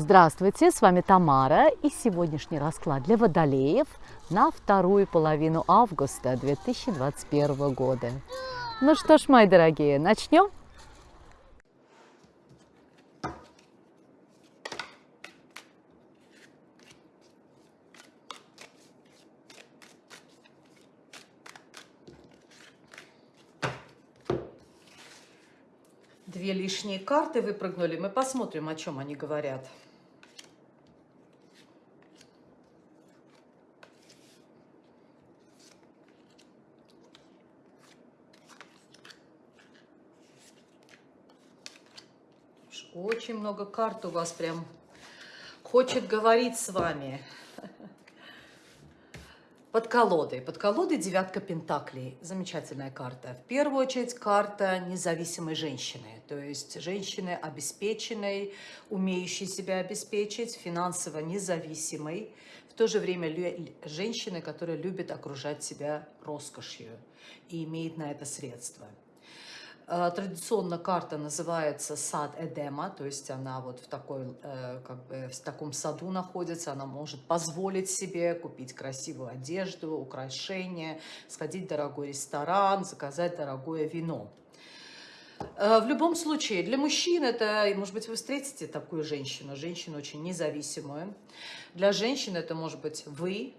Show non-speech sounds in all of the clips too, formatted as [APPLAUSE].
Здравствуйте, с вами Тамара и сегодняшний расклад для водолеев на вторую половину августа 2021 года. Ну что ж, мои дорогие, начнем? Две лишние карты выпрыгнули. Мы посмотрим, о чем они говорят. Очень много карт у вас прям хочет говорить с вами. [LAUGHS] Под колодой. Под колодой девятка пентаклей. Замечательная карта. В первую очередь карта независимой женщины. То есть женщины обеспеченной, умеющей себя обеспечить, финансово независимой. В то же время женщины, которая любит окружать себя роскошью и имеет на это средства. Э, традиционно карта называется сад Эдема, то есть она вот в, такой, э, как бы в таком саду находится, она может позволить себе купить красивую одежду, украшения, сходить в дорогой ресторан, заказать дорогое вино. Э, в любом случае, для мужчин это, может быть, вы встретите такую женщину, женщину очень независимую. Для женщин это может быть вы,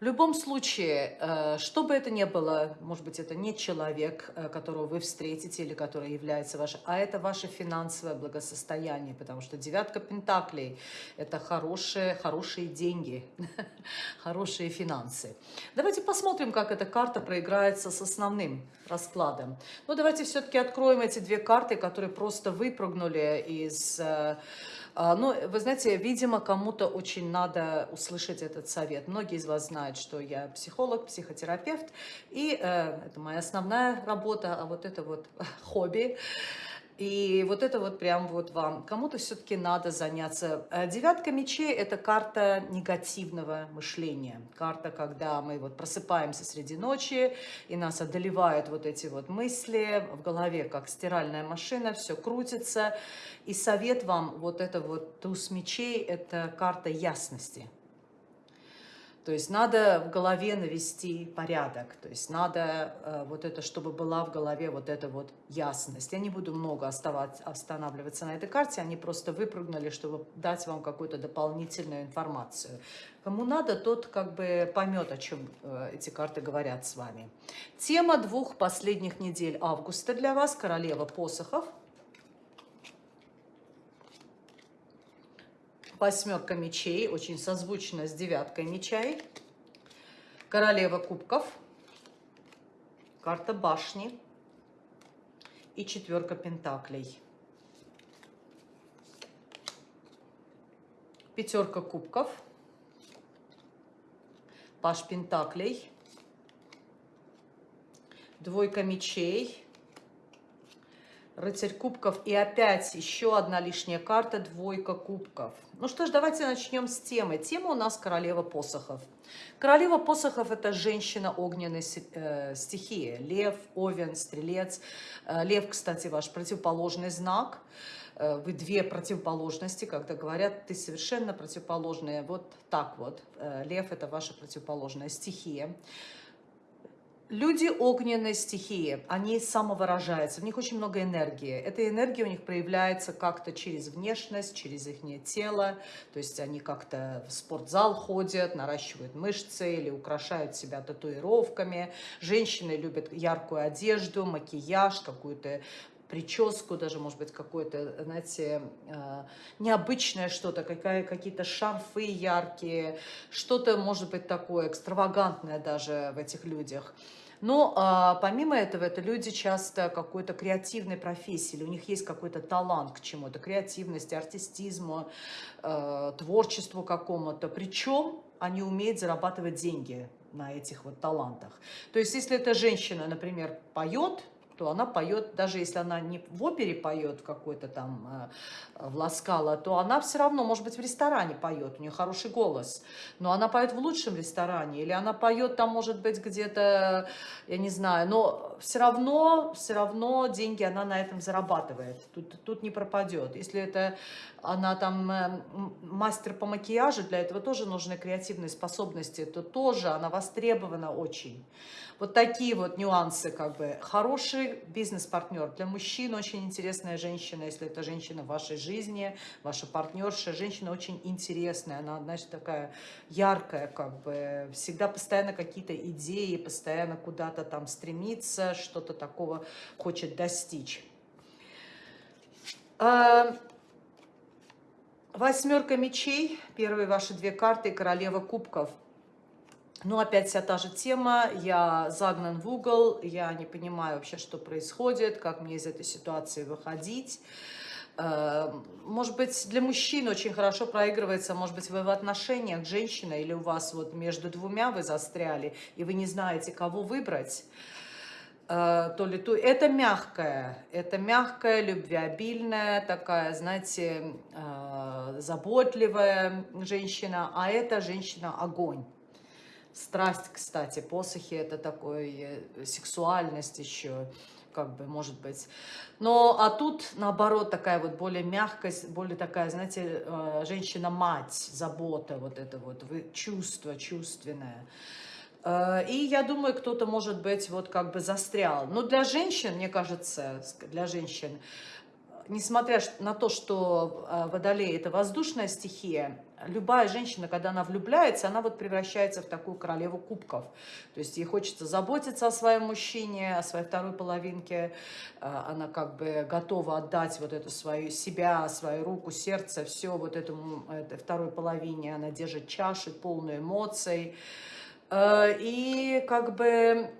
в любом случае, э, что бы это ни было, может быть, это не человек, э, которого вы встретите или который является вашим, а это ваше финансовое благосостояние, потому что девятка пентаклей – это хорошие, хорошие деньги, [LAUGHS] хорошие финансы. Давайте посмотрим, как эта карта проиграется с основным раскладом. Ну, давайте все-таки откроем эти две карты, которые просто выпрыгнули из э, ну, вы знаете, видимо, кому-то очень надо услышать этот совет. Многие из вас знают, что я психолог, психотерапевт, и э, это моя основная работа, а вот это вот [LAUGHS] хобби. И вот это вот прям вот вам. Кому-то все-таки надо заняться. Э, девятка мечей – это карта негативного мышления. Карта, когда мы вот просыпаемся среди ночи, и нас одолевают вот эти вот мысли, в голове как стиральная машина, все крутится. И совет вам, вот это вот туз мечей – это карта ясности. То есть надо в голове навести порядок, то есть надо э, вот это, чтобы была в голове вот эта вот ясность. Я не буду много останавливаться на этой карте, они просто выпрыгнули, чтобы дать вам какую-то дополнительную информацию. Кому надо, тот как бы поймет, о чем э, эти карты говорят с вами. Тема двух последних недель августа для вас – королева посохов – восьмерка мечей, очень созвучно с девяткой мечей, королева кубков, карта башни и четверка пентаклей. Пятерка кубков, паш пентаклей, двойка мечей, Рыцарь кубков и опять еще одна лишняя карта, двойка кубков. Ну что ж, давайте начнем с темы. Тема у нас королева посохов. Королева посохов – это женщина огненной э, стихии. Лев, овен, стрелец. Э, лев, кстати, ваш противоположный знак. Э, вы две противоположности, когда говорят, ты совершенно противоположные. Вот так вот. Лев – это ваша противоположная стихия. Люди огненной стихии, они самовыражаются, в них очень много энергии. Эта энергия у них проявляется как-то через внешность, через их тело, то есть они как-то в спортзал ходят, наращивают мышцы или украшают себя татуировками. Женщины любят яркую одежду, макияж, какую-то прическу, даже, может быть, какое-то, знаете, э, необычное что-то, какие-то шарфы яркие, что-то, может быть, такое экстравагантное даже в этих людях. Но а, помимо этого, это люди часто какой-то креативной профессии, или у них есть какой-то талант к чему-то, креативности, артистизму, э, творчеству какому-то. Причем они умеют зарабатывать деньги на этих вот талантах. То есть, если эта женщина, например, поет, то она поет, даже если она не в опере поет какой-то там э, в Ласкало, то она все равно, может быть, в ресторане поет, у нее хороший голос, но она поет в лучшем ресторане, или она поет там, может быть, где-то, я не знаю, но все равно, все равно деньги она на этом зарабатывает, тут, тут не пропадет. Если это она там э, мастер по макияжу, для этого тоже нужны креативные способности, то тоже она востребована очень. Вот такие вот нюансы, как бы. Хороший бизнес-партнер. Для мужчин очень интересная женщина, если это женщина в вашей жизни, ваша партнерша. Женщина очень интересная, она, значит, такая яркая, как бы. Всегда постоянно какие-то идеи, постоянно куда-то там стремится, что-то такого хочет достичь. А, восьмерка мечей, первые ваши две карты, королева кубков – ну, опять вся та же тема, я загнан в угол, я не понимаю вообще, что происходит, как мне из этой ситуации выходить. Э, может быть, для мужчин очень хорошо проигрывается, может быть, вы в отношениях женщина или у вас вот между двумя вы застряли, и вы не знаете, кого выбрать то ли то. Это мягкая, это мягкая, любвеобильная, такая, знаете, э, заботливая женщина, а это женщина огонь. Страсть, кстати, посохи – это такой э, сексуальность еще, как бы, может быть. Но, а тут, наоборот, такая вот более мягкость, более такая, знаете, э, женщина-мать, забота, вот это вот, чувство чувственное. Э, и я думаю, кто-то, может быть, вот как бы застрял. Но для женщин, мне кажется, для женщин, несмотря на то, что водолей – это воздушная стихия, любая женщина, когда она влюбляется, она вот превращается в такую королеву кубков. То есть ей хочется заботиться о своем мужчине, о своей второй половинке. А, она как бы готова отдать вот эту свою себя, свою руку, сердце, все вот этому этой второй половине. Она держит чаши, полную эмоций. А, и как бы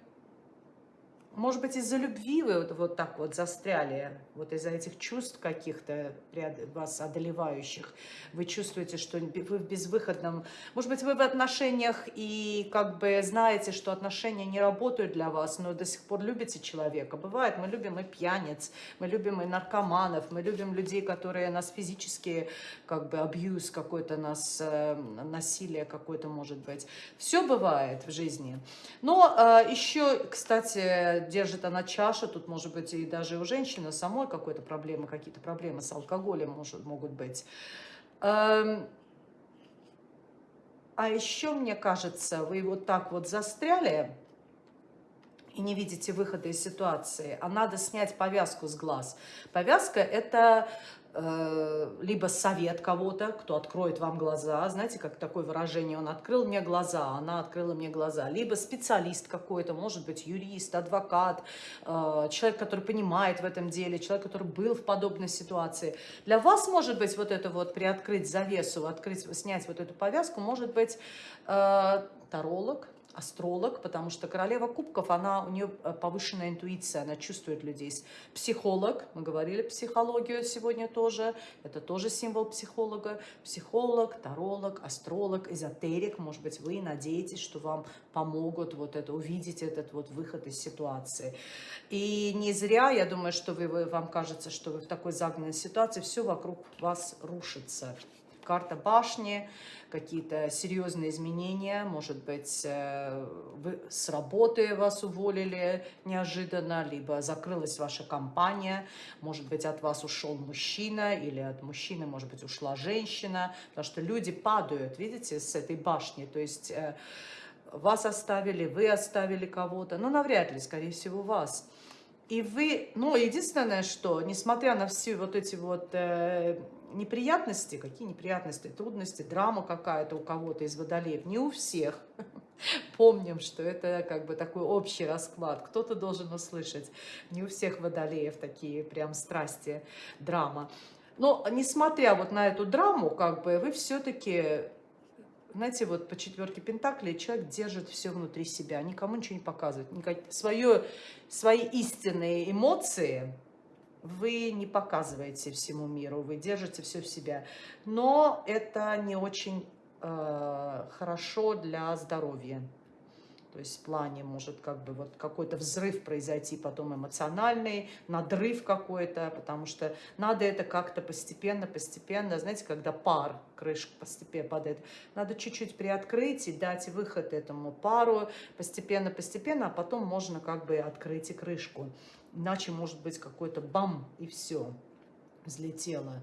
может быть, из-за любви вы вот, вот так вот застряли, вот из-за этих чувств каких-то вас одолевающих, вы чувствуете, что вы в безвыходном... Может быть, вы в отношениях и как бы знаете, что отношения не работают для вас, но до сих пор любите человека. Бывает, мы любим и пьяниц, мы любим и наркоманов, мы любим людей, которые нас физически, как бы, абьюз какой-то, нас, э, насилие какое-то может быть. Все бывает в жизни. Но э, еще, кстати, держит она чашу, тут может быть и даже у женщины самой какой-то проблемы, какие-то проблемы с алкоголем может, могут быть. Эм, а еще, мне кажется, вы вот так вот застряли и не видите выхода из ситуации, а надо снять повязку с глаз. Повязка – это либо совет кого-то, кто откроет вам глаза, знаете, как такое выражение, он открыл мне глаза, она открыла мне глаза, либо специалист какой-то, может быть, юрист, адвокат, э, человек, который понимает в этом деле, человек, который был в подобной ситуации. Для вас, может быть, вот это вот приоткрыть завесу, открыть, снять вот эту повязку, может быть, э, таролог, астролог, потому что королева кубков, она, у нее э, повышенная интуиция, она чувствует людей. Психолог, мы говорили психологию сегодня тоже, это тоже символ психолога. Психолог, таролог, астролог, эзотерик, может быть, вы надеетесь, что вам помогут вот это, увидеть этот вот выход из ситуации. И не зря, я думаю, что вы, вам кажется, что вы в такой загнанной ситуации, все вокруг вас рушится карта башни, какие-то серьезные изменения, может быть, э, с работы вас уволили неожиданно, либо закрылась ваша компания, может быть, от вас ушел мужчина, или от мужчины, может быть, ушла женщина, потому что люди падают, видите, с этой башни, то есть э, вас оставили, вы оставили кого-то, но навряд ли, скорее всего, вас. И вы, ну, единственное, что, несмотря на все вот эти вот э, неприятности, какие неприятности, трудности, драма какая-то у кого-то из водолеев, не у всех. [LAUGHS] Помним, что это как бы такой общий расклад. Кто-то должен услышать. Не у всех водолеев такие прям страсти, драма. Но несмотря вот на эту драму, как бы вы все-таки знаете, вот по четверке Пентаклей человек держит все внутри себя, никому ничего не показывает. Никак... Свое, свои истинные эмоции вы не показываете всему миру, вы держите все в себя. Но это не очень э, хорошо для здоровья. То есть в плане может как бы вот какой-то взрыв произойти, потом эмоциональный, надрыв какой-то, потому что надо это как-то постепенно, постепенно, знаете, когда пар, крышка постепенно падает, надо чуть-чуть приоткрыть и дать выход этому пару постепенно, постепенно, а потом можно как бы открыть и крышку. Иначе может быть какой-то бам и все, взлетело.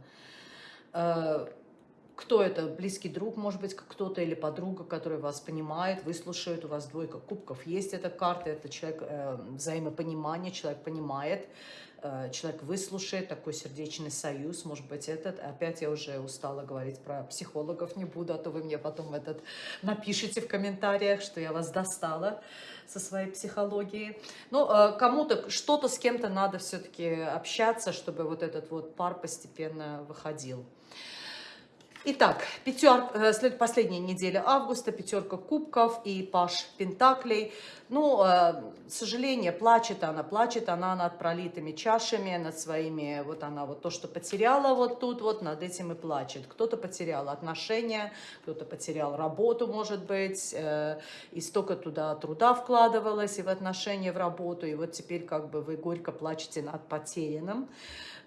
Кто это, близкий друг, может быть, кто-то или подруга, который вас понимает, выслушает, у вас двойка кубков, есть эта карта, это человек э, взаимопонимание, человек понимает, э, человек выслушает, такой сердечный союз, может быть, этот, опять я уже устала говорить про психологов, не буду, а то вы мне потом этот напишите в комментариях, что я вас достала со своей психологией. Ну, э, кому-то, что-то с кем-то надо все-таки общаться, чтобы вот этот вот пар постепенно выходил. Итак, пятер, э, последняя неделя августа, пятерка кубков и паш пентаклей. Ну, э, сожаление, плачет она, плачет она над пролитыми чашами, над своими, вот она вот то, что потеряла вот тут, вот над этим и плачет. Кто-то потерял отношения, кто-то потерял работу, может быть, э, и столько туда труда вкладывалось и в отношения, в работу, и вот теперь как бы вы горько плачете над потерянным.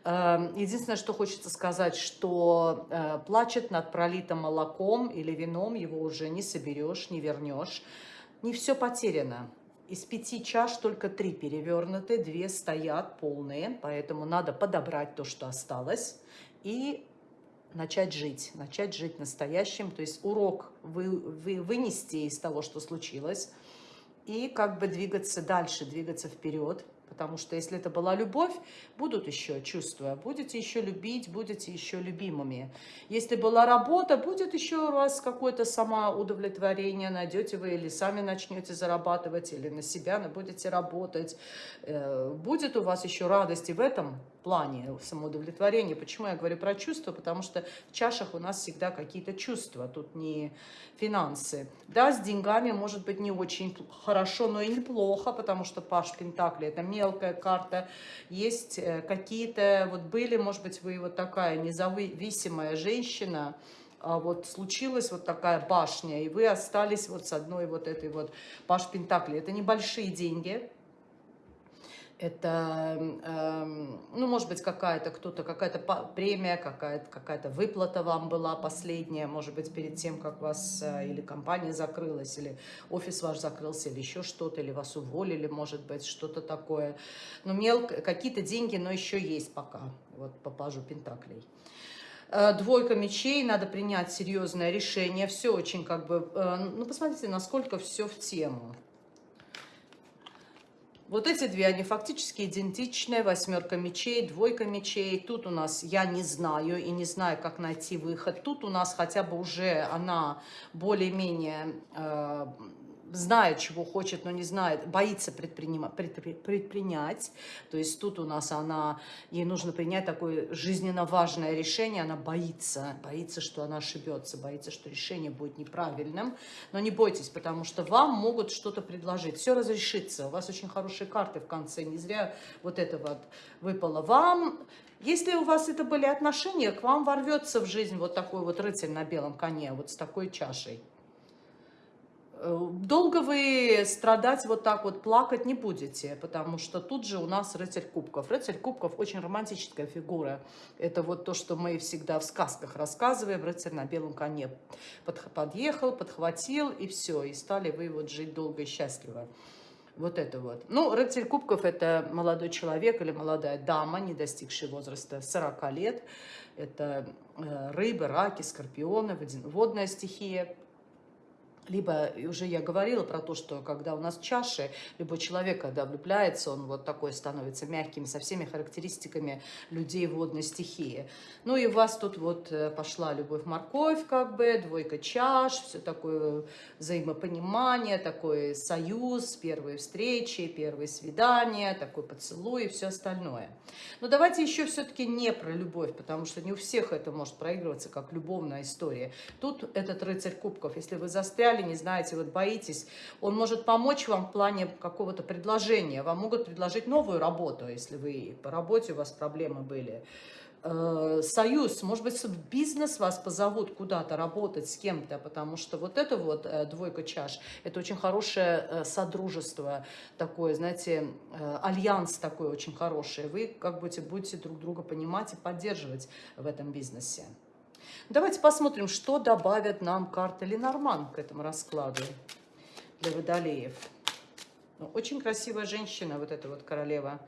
Эм, единственное, что хочется сказать, что э, плачет над пролитым молоком или вином, его уже не соберешь, не вернешь. Не все потеряно. Из пяти чаш только три перевернуты, две стоят полные, поэтому надо подобрать то, что осталось, и начать жить, начать жить настоящим, то есть урок вы, вы, вынести из того, что случилось, и как бы двигаться дальше, двигаться вперед, Потому что если это была любовь, будут еще чувства, будете еще любить, будете еще любимыми. Если была работа, будет еще у вас какое-то самоудовлетворение, найдете вы или сами начнете зарабатывать, или на себя будете работать. Э, будет у вас еще радость и в этом плане самоудовлетворения. Почему я говорю про чувства? Потому что в чашах у нас всегда какие-то чувства, тут не финансы. Да, с деньгами может быть не очень хорошо, но и неплохо, потому что Паш Пентакли – это мелкая карта. Есть э, какие-то, вот были, может быть, вы вот такая независимая женщина, а вот случилась вот такая башня, и вы остались вот с одной вот этой вот Паш Пентакли. Это небольшие деньги, это, э, ну, может быть, какая-то кто-то, какая-то премия, какая-то какая, выплата вам была последняя, может быть, перед тем, как вас э, или компания закрылась, или офис ваш закрылся, или еще что-то, или вас уволили, может быть, что-то такое. Ну, мелко, какие-то деньги, но еще есть пока, вот по пажу Пентаклей. Э, двойка мечей, надо принять серьезное решение, все очень как бы, э, ну, посмотрите, насколько все в тему. Вот эти две, они фактически идентичны. Восьмерка мечей, двойка мечей. Тут у нас я не знаю и не знаю, как найти выход. Тут у нас хотя бы уже она более-менее э, знает, чего хочет, но не знает, боится предпринять. То есть тут у нас она, ей нужно принять такое жизненно важное решение, она боится, боится, что она ошибется, боится, что решение будет неправильным. Но не бойтесь, потому что вам могут что-то предложить. Все разрешится, у вас очень хорошие карты в конце, не зря вот это вот выпало вам. Если у вас это были отношения, к вам ворвется в жизнь вот такой вот рыцарь на белом коне, вот с такой чашей. Э, долго вы страдать вот так вот, плакать не будете, потому что тут же у нас рыцарь кубков. Рыцарь кубков очень романтическая фигура. Это вот то, что мы всегда в сказках рассказываем. Рыцарь на белом коне подъехал, подхватил и все. И стали вы вот жить долго и счастливо. Вот это вот. Ну, рыцарь кубков – это молодой человек или молодая дама, не достигшая возраста 40 лет. Это э, рыбы, раки, скорпионы, водная стихия. Либо, уже я говорила про то, что когда у нас чаши, любой человек, когда влюбляется, он вот такой становится мягким, со всеми характеристиками людей водной стихии. Ну и у вас тут вот э, пошла любовь-морковь, как бы, двойка чаш, все такое взаимопонимание, такой союз, первые встречи, первые свидания, такой поцелуй и все остальное. Но давайте еще все-таки не про любовь, потому что не у всех это может проигрываться как любовная история. Тут этот рыцарь кубков, если вы застряли, взяли, не знаете, вот боитесь, он может помочь вам в плане какого-то предложения. Вам могут предложить новую работу, если вы по работе у вас проблемы были. э, союз, может быть, в бизнес вас позовут куда-то работать с кем-то, потому что вот это вот э, двойка чаш, это очень хорошее э, содружество такое, знаете, альянс такой очень хороший. Вы как будете, будете друг друга понимать и поддерживать в этом бизнесе. Давайте посмотрим, что добавят нам карты Ленорман к этому раскладу для водолеев. Ну, очень красивая женщина, вот эта вот королева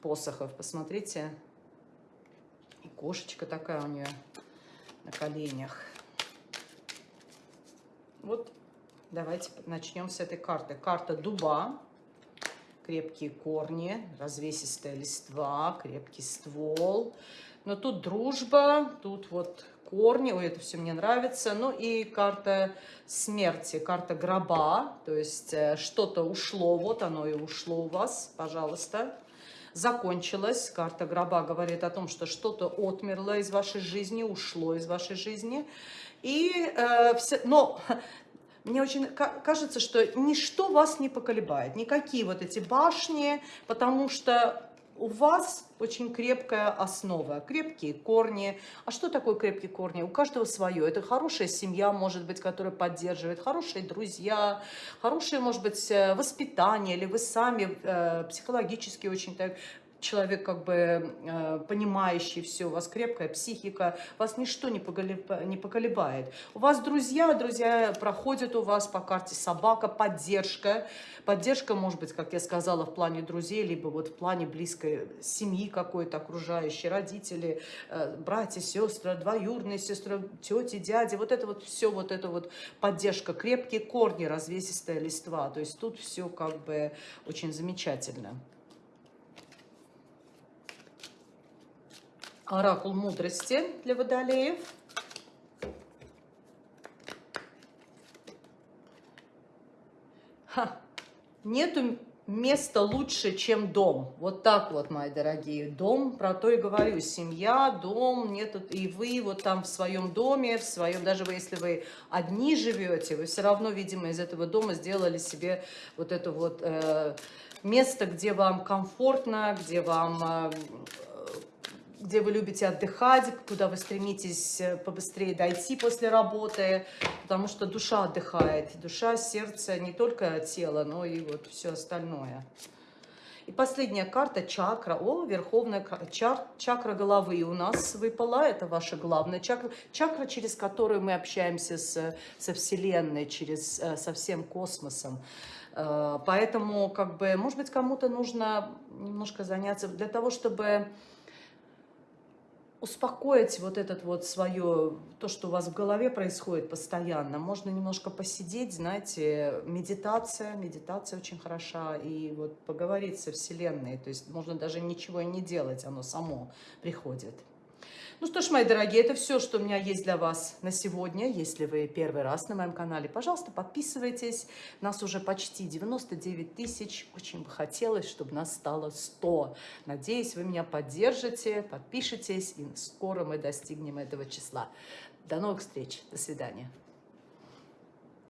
посохов. Посмотрите, и кошечка такая у нее на коленях. Вот давайте начнем с этой карты. Карта дуба, крепкие корни, развесистая листва, крепкий ствол. Но тут дружба, тут вот корни, ой, это все мне нравится. Ну и карта смерти, карта гроба, то есть э, что-то ушло, вот оно и ушло у вас, пожалуйста. Закончилось, карта гроба говорит о том, что что-то отмерло из вашей жизни, ушло из вашей жизни. И, э, все, но мне очень кажется, что ничто вас не поколебает, никакие вот эти башни, потому что у вас очень крепкая основа, крепкие корни. А что такое крепкие корни? У каждого свое. Это хорошая семья, может быть, которая поддерживает, хорошие друзья, хорошее, может быть, э, воспитание, или вы сами э, психологически очень так человек как бы э, понимающий все, у вас крепкая психика, вас ничто не, поколебает. У вас друзья, друзья проходят у вас по карте собака, поддержка. Поддержка может быть, как я сказала, в плане друзей, либо вот в плане близкой семьи какой-то окружающей, родители, э, братья, сестры, двоюродные сестры, тети, дяди. Вот это вот все, вот это вот поддержка, крепкие корни, развесистая листва. То есть тут все как бы очень замечательно. Оракул мудрости для водолеев. Ха. Нету места лучше, чем дом. Вот так вот, мои дорогие. Дом, про то и говорю. Семья, дом, нету, и вы вот там в своем доме, в своем, даже вы, если вы одни живете, вы все равно, видимо, из этого дома сделали себе вот это вот э, место, где вам комфортно, где вам... Э, где вы любите отдыхать, куда вы стремитесь э, побыстрее дойти после работы, потому что душа отдыхает. Душа, сердце, не только тело, но и вот все остальное. И последняя карта чакра. О, верховная чар, чакра головы у нас выпала. Это ваша главная чакра. Чакра, через которую мы общаемся с, со Вселенной, через, э, со всем космосом. Э, поэтому, как бы, может быть, кому-то нужно немножко заняться для того, чтобы успокоить вот этот вот свое, то, что у вас в голове происходит постоянно. Можно немножко посидеть, знаете, медитация, медитация очень хороша, и вот поговорить со Вселенной, то есть можно даже ничего и не делать, оно само приходит. Ну что ж, мои дорогие, это все, что у меня есть для вас на сегодня. Если вы первый раз на моем канале, пожалуйста, подписывайтесь. Нас уже почти 99 тысяч. Очень бы хотелось, чтобы нас стало 100. Надеюсь, вы меня поддержите, подпишитесь, и скоро мы достигнем этого числа. До новых встреч. До свидания.